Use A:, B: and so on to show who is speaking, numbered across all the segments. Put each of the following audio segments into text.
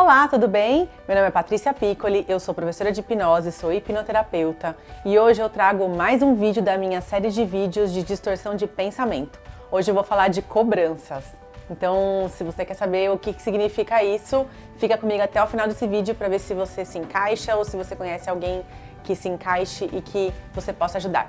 A: Olá, tudo bem? Meu nome é Patrícia Piccoli, eu sou professora de hipnose, sou hipnoterapeuta e hoje eu trago mais um vídeo da minha série de vídeos de distorção de pensamento. Hoje eu vou falar de cobranças. Então, se você quer saber o que significa isso, fica comigo até o final desse vídeo para ver se você se encaixa ou se você conhece alguém que se encaixe e que você possa ajudar.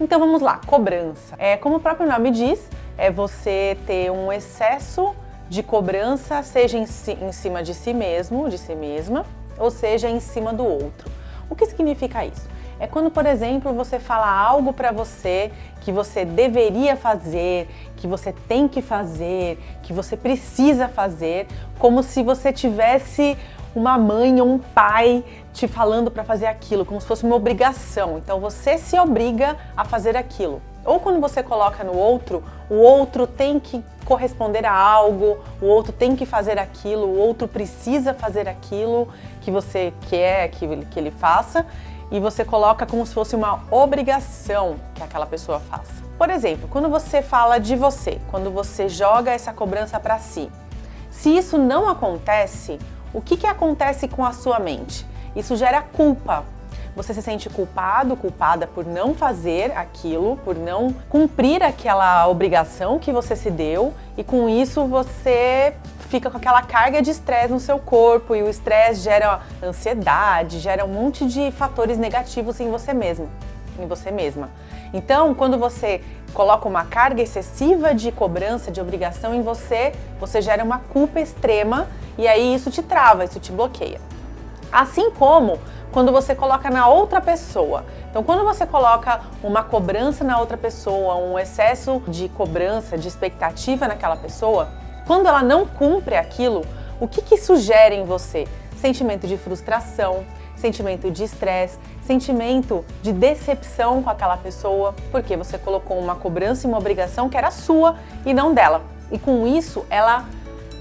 A: Então vamos lá, cobrança. É, como o próprio nome diz, é você ter um excesso de cobrança, seja em, si, em cima de si mesmo, de si mesma, ou seja em cima do outro. O que significa isso? É quando, por exemplo, você fala algo para você que você deveria fazer, que você tem que fazer, que você precisa fazer, como se você tivesse uma mãe ou um pai te falando para fazer aquilo, como se fosse uma obrigação. Então você se obriga a fazer aquilo. Ou quando você coloca no outro, o outro tem que corresponder a algo, o outro tem que fazer aquilo, o outro precisa fazer aquilo que você quer que ele, que ele faça e você coloca como se fosse uma obrigação que aquela pessoa faça. Por exemplo, quando você fala de você, quando você joga essa cobrança para si, se isso não acontece, o que, que acontece com a sua mente? Isso gera culpa. Você se sente culpado, culpada por não fazer aquilo, por não cumprir aquela obrigação que você se deu e com isso você fica com aquela carga de estresse no seu corpo e o estresse gera ansiedade, gera um monte de fatores negativos em você mesmo, em você mesma. Então, quando você coloca uma carga excessiva de cobrança, de obrigação em você, você gera uma culpa extrema e aí isso te trava, isso te bloqueia. Assim como quando você coloca na outra pessoa. Então, quando você coloca uma cobrança na outra pessoa, um excesso de cobrança, de expectativa naquela pessoa, quando ela não cumpre aquilo, o que, que isso gera em você? Sentimento de frustração, sentimento de estresse, sentimento de decepção com aquela pessoa, porque você colocou uma cobrança e uma obrigação que era sua e não dela. E com isso, ela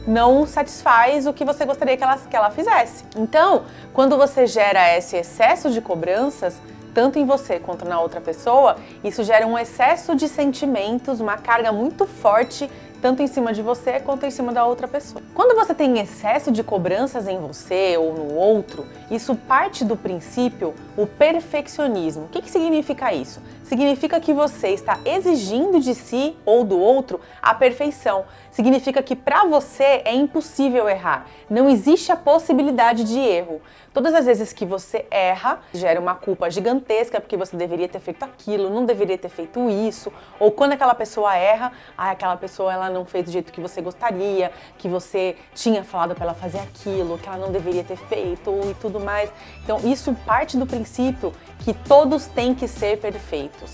A: não satisfaz o que você gostaria que ela, que ela fizesse. Então, quando você gera esse excesso de cobranças, tanto em você quanto na outra pessoa, isso gera um excesso de sentimentos, uma carga muito forte tanto em cima de você quanto em cima da outra pessoa. Quando você tem excesso de cobranças em você ou no outro, isso parte do princípio o perfeccionismo. O que, que significa isso? Significa que você está exigindo de si ou do outro a perfeição. Significa que para você é impossível errar. Não existe a possibilidade de erro. Todas as vezes que você erra, gera uma culpa gigantesca porque você deveria ter feito aquilo, não deveria ter feito isso. Ou quando aquela pessoa erra, ah, aquela pessoa ela não fez do jeito que você gostaria, que você tinha falado para ela fazer aquilo, que ela não deveria ter feito e tudo mais. Então isso parte do princípio que todos têm que ser perfeitos.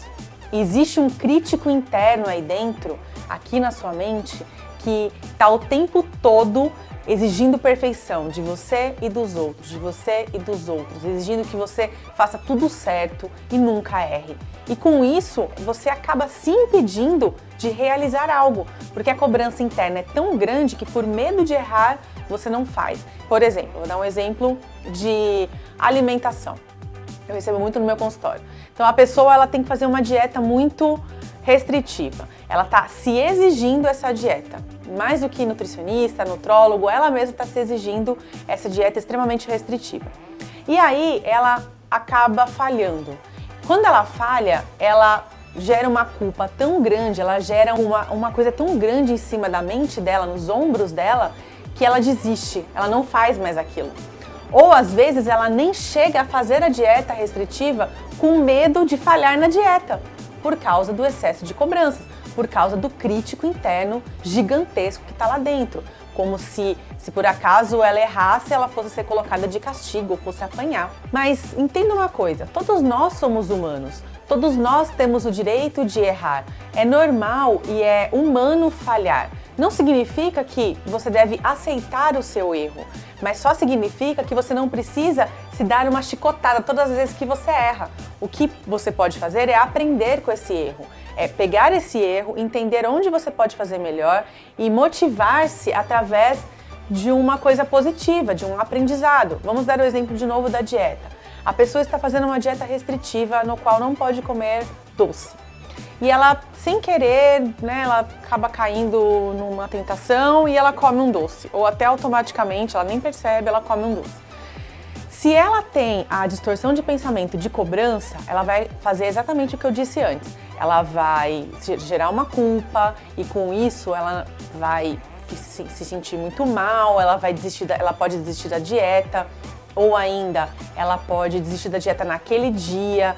A: Existe um crítico interno aí dentro, aqui na sua mente, que está o tempo todo exigindo perfeição de você e dos outros, de você e dos outros, exigindo que você faça tudo certo e nunca erre. E com isso, você acaba se impedindo de realizar algo, porque a cobrança interna é tão grande que por medo de errar, você não faz. Por exemplo, vou dar um exemplo de alimentação. Eu recebo muito no meu consultório. Então a pessoa ela tem que fazer uma dieta muito restritiva. Ela está se exigindo essa dieta. Mais do que nutricionista, nutrólogo, ela mesma está se exigindo essa dieta extremamente restritiva. E aí ela acaba falhando. Quando ela falha, ela gera uma culpa tão grande, ela gera uma, uma coisa tão grande em cima da mente dela, nos ombros dela, que ela desiste, ela não faz mais aquilo. Ou às vezes ela nem chega a fazer a dieta restritiva com medo de falhar na dieta, por causa do excesso de cobranças, por causa do crítico interno gigantesco que está lá dentro. Como se, se por acaso ela errasse, ela fosse ser colocada de castigo, fosse apanhar. Mas entenda uma coisa, todos nós somos humanos, todos nós temos o direito de errar. É normal e é humano falhar. Não significa que você deve aceitar o seu erro, mas só significa que você não precisa se dar uma chicotada todas as vezes que você erra. O que você pode fazer é aprender com esse erro, é pegar esse erro, entender onde você pode fazer melhor e motivar-se através de uma coisa positiva, de um aprendizado. Vamos dar o exemplo de novo da dieta. A pessoa está fazendo uma dieta restritiva no qual não pode comer doce. E ela sem querer, né, ela acaba caindo numa tentação e ela come um doce. Ou até automaticamente, ela nem percebe, ela come um doce. Se ela tem a distorção de pensamento de cobrança, ela vai fazer exatamente o que eu disse antes. Ela vai gerar uma culpa e com isso ela vai se, se sentir muito mal, ela vai desistir, da, ela pode desistir da dieta, ou ainda ela pode desistir da dieta naquele dia,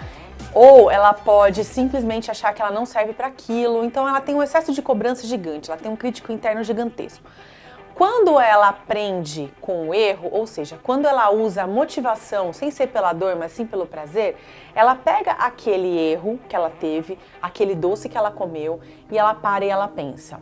A: ou ela pode simplesmente achar que ela não serve para aquilo. Então ela tem um excesso de cobrança gigante, ela tem um crítico interno gigantesco. Quando ela aprende com o erro, ou seja, quando ela usa a motivação sem ser pela dor, mas sim pelo prazer, ela pega aquele erro que ela teve, aquele doce que ela comeu, e ela para e ela pensa: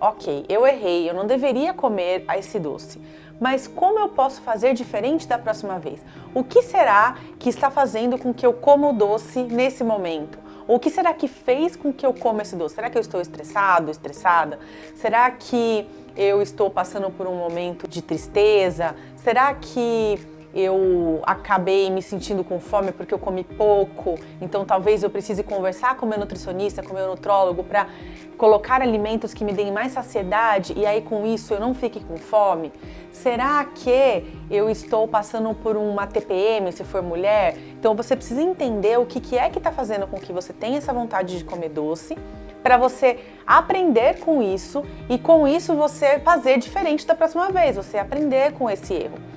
A: ok, eu errei, eu não deveria comer esse doce, mas como eu posso fazer diferente da próxima vez? O que será que está fazendo com que eu coma o doce nesse momento? O que será que fez com que eu coma esse doce? Será que eu estou estressado, estressada? Será que eu estou passando por um momento de tristeza? Será que eu acabei me sentindo com fome porque eu comi pouco, então talvez eu precise conversar com meu nutricionista, com meu nutrólogo para colocar alimentos que me deem mais saciedade e aí com isso eu não fique com fome? Será que eu estou passando por uma TPM se for mulher? Então você precisa entender o que, que é que está fazendo com que você tenha essa vontade de comer doce para você aprender com isso e com isso você fazer diferente da próxima vez, você aprender com esse erro.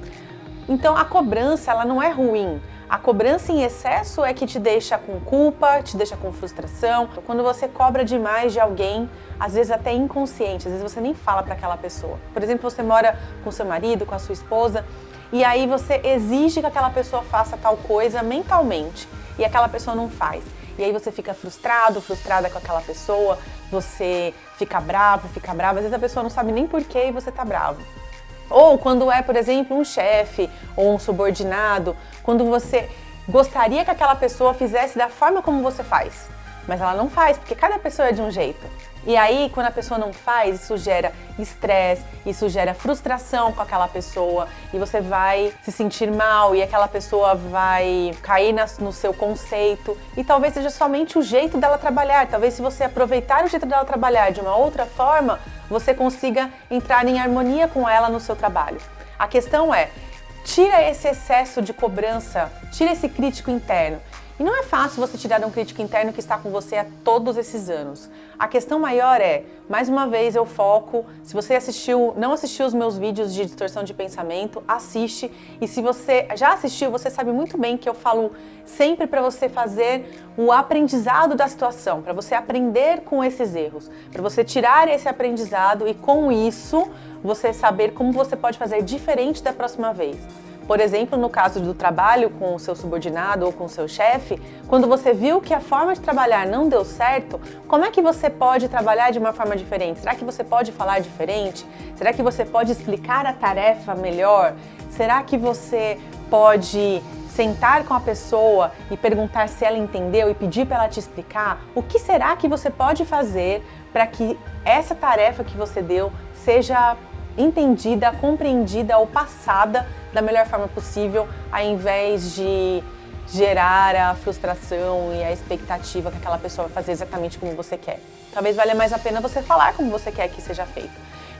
A: Então a cobrança ela não é ruim. A cobrança em excesso é que te deixa com culpa, te deixa com frustração. Quando você cobra demais de alguém, às vezes até inconsciente, às vezes você nem fala para aquela pessoa. Por exemplo, você mora com seu marido, com a sua esposa, e aí você exige que aquela pessoa faça tal coisa mentalmente e aquela pessoa não faz. E aí você fica frustrado, frustrada com aquela pessoa, você fica bravo, fica bravo, às vezes a pessoa não sabe nem porquê e você tá bravo. Ou quando é, por exemplo, um chefe ou um subordinado, quando você gostaria que aquela pessoa fizesse da forma como você faz, mas ela não faz, porque cada pessoa é de um jeito. E aí, quando a pessoa não faz, isso gera estresse, isso gera frustração com aquela pessoa, e você vai se sentir mal, e aquela pessoa vai cair no seu conceito, e talvez seja somente o jeito dela trabalhar. Talvez se você aproveitar o jeito dela trabalhar de uma outra forma, você consiga entrar em harmonia com ela no seu trabalho. A questão é, tira esse excesso de cobrança, tira esse crítico interno e não é fácil você tirar um crítico interno que está com você há todos esses anos. A questão maior é, mais uma vez eu foco, se você assistiu, não assistiu os meus vídeos de distorção de pensamento, assiste. E se você já assistiu, você sabe muito bem que eu falo sempre para você fazer o aprendizado da situação, para você aprender com esses erros, para você tirar esse aprendizado e com isso você saber como você pode fazer diferente da próxima vez. Por exemplo, no caso do trabalho com o seu subordinado ou com o seu chefe, quando você viu que a forma de trabalhar não deu certo, como é que você pode trabalhar de uma forma diferente? Será que você pode falar diferente? Será que você pode explicar a tarefa melhor? Será que você pode sentar com a pessoa e perguntar se ela entendeu e pedir para ela te explicar? O que será que você pode fazer para que essa tarefa que você deu seja entendida, compreendida ou passada da melhor forma possível, ao invés de gerar a frustração e a expectativa que aquela pessoa vai fazer exatamente como você quer. Talvez valha mais a pena você falar como você quer que seja feito.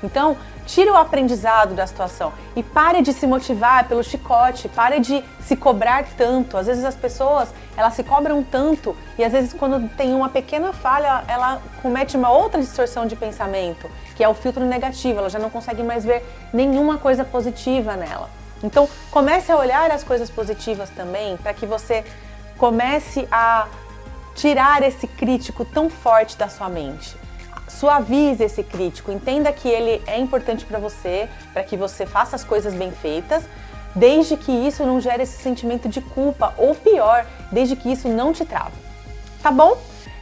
A: Então, tire o aprendizado da situação e pare de se motivar pelo chicote, pare de se cobrar tanto. Às vezes as pessoas, elas se cobram tanto e às vezes quando tem uma pequena falha, ela comete uma outra distorção de pensamento, que é o filtro negativo, ela já não consegue mais ver nenhuma coisa positiva nela. Então, comece a olhar as coisas positivas também, para que você comece a tirar esse crítico tão forte da sua mente suavize esse crítico, entenda que ele é importante para você, para que você faça as coisas bem feitas, desde que isso não gere esse sentimento de culpa, ou pior, desde que isso não te trava. Tá bom?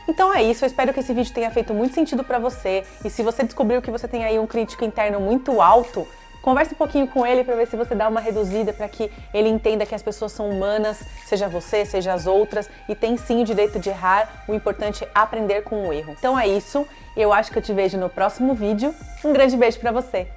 A: Então é isso, eu espero que esse vídeo tenha feito muito sentido para você, e se você descobriu que você tem aí um crítico interno muito alto, Converse um pouquinho com ele para ver se você dá uma reduzida para que ele entenda que as pessoas são humanas, seja você, seja as outras, e tem sim o direito de errar, o importante é aprender com o erro. Então é isso, eu acho que eu te vejo no próximo vídeo. Um grande beijo para você!